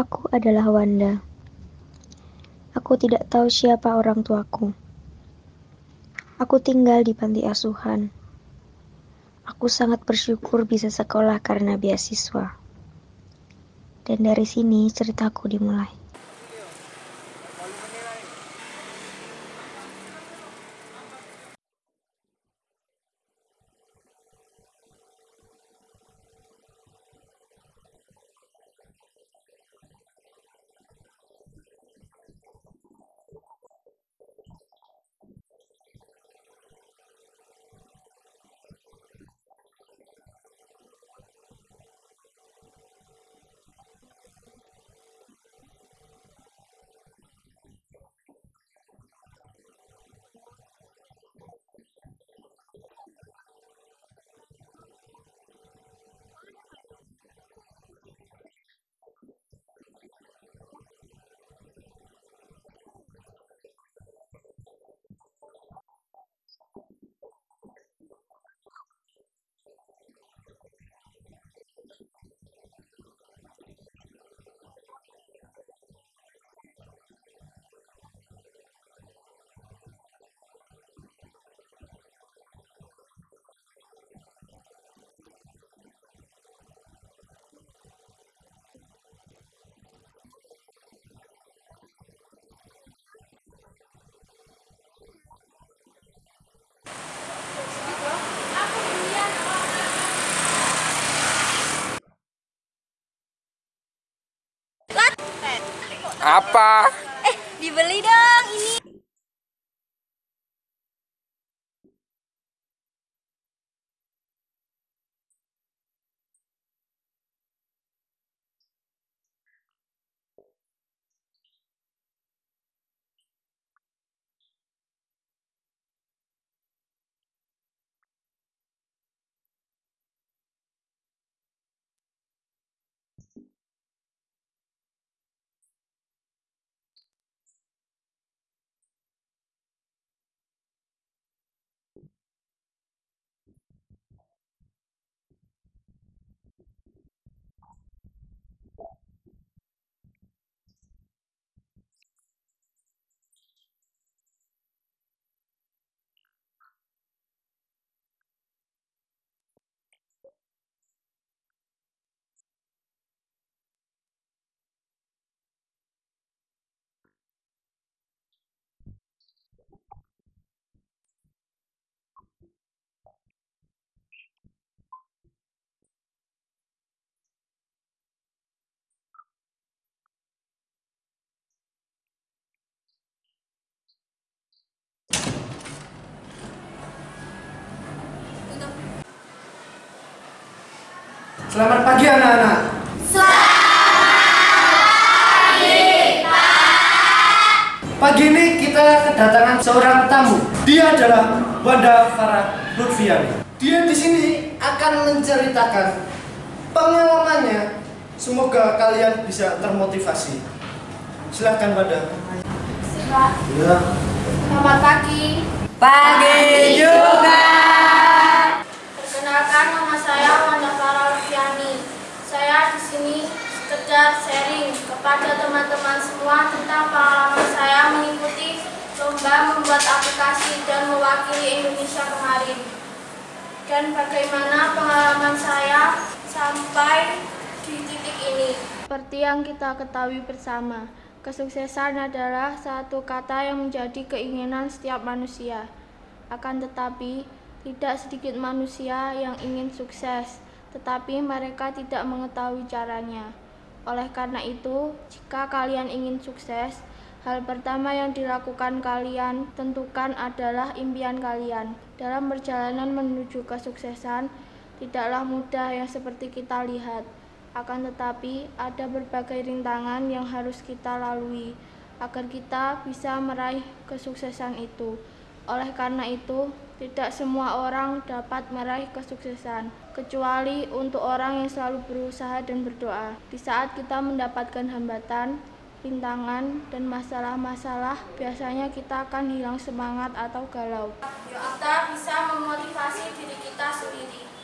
Aku adalah Wanda. Aku tidak tahu siapa orang tuaku. Aku tinggal di panti asuhan. Aku sangat bersyukur bisa sekolah karena beasiswa. Dan dari sini ceritaku dimulai. Apa? Eh, dibeli dong ini. Selamat pagi anak-anak. Pagi ini kita kedatangan seorang tamu. Dia adalah Wanda Farah Lutfiani. Dia di sini akan menceritakan pengalamannya. Semoga kalian bisa termotivasi. Silahkan Wanda. Pak, Ya. selamat pagi. Pagi juga. Perkenalkan nama saya Wanda Farah Lufiani. Saya di sini sekedar sharing kepada teman-teman semua tentang pengalaman saya mengikuti lomba membuat aplikasi dan mewakili Indonesia kemarin. Dan bagaimana pengalaman saya sampai di titik ini. Seperti yang kita ketahui bersama, kesuksesan adalah satu kata yang menjadi keinginan setiap manusia. Akan tetapi, tidak sedikit manusia yang ingin sukses, tetapi mereka tidak mengetahui caranya. Oleh karena itu, jika kalian ingin sukses, hal pertama yang dilakukan kalian tentukan adalah impian kalian. Dalam perjalanan menuju kesuksesan, tidaklah mudah yang seperti kita lihat. Akan tetapi, ada berbagai rintangan yang harus kita lalui agar kita bisa meraih kesuksesan itu. Oleh karena itu, tidak semua orang dapat meraih kesuksesan, kecuali untuk orang yang selalu berusaha dan berdoa. Di saat kita mendapatkan hambatan, rintangan, dan masalah-masalah, biasanya kita akan hilang semangat atau galau. Kita bisa memotivasi diri kita sendiri.